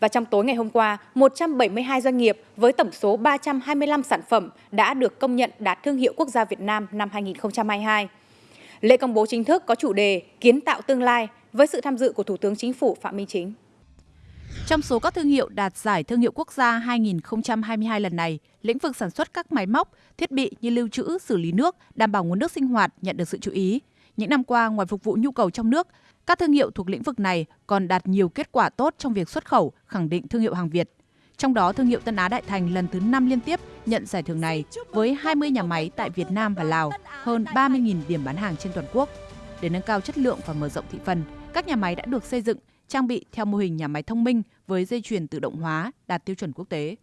Và trong tối ngày hôm qua, 172 doanh nghiệp với tổng số 325 sản phẩm đã được công nhận đạt thương hiệu quốc gia Việt Nam năm 2022. Lễ công bố chính thức có chủ đề Kiến tạo tương lai với sự tham dự của Thủ tướng Chính phủ Phạm Minh Chính. Trong số các thương hiệu đạt giải thương hiệu quốc gia 2022 lần này, lĩnh vực sản xuất các máy móc, thiết bị như lưu trữ, xử lý nước, đảm bảo nguồn nước sinh hoạt nhận được sự chú ý. Những năm qua, ngoài phục vụ nhu cầu trong nước, các thương hiệu thuộc lĩnh vực này còn đạt nhiều kết quả tốt trong việc xuất khẩu, khẳng định thương hiệu hàng Việt. Trong đó, thương hiệu Tân Á Đại Thành lần thứ 5 liên tiếp nhận giải thưởng này với 20 nhà máy tại Việt Nam và Lào, hơn 30.000 điểm bán hàng trên toàn quốc. Để nâng cao chất lượng và mở rộng thị phần, các nhà máy đã được xây dựng, trang bị theo mô hình nhà máy thông minh với dây chuyền tự động hóa đạt tiêu chuẩn quốc tế.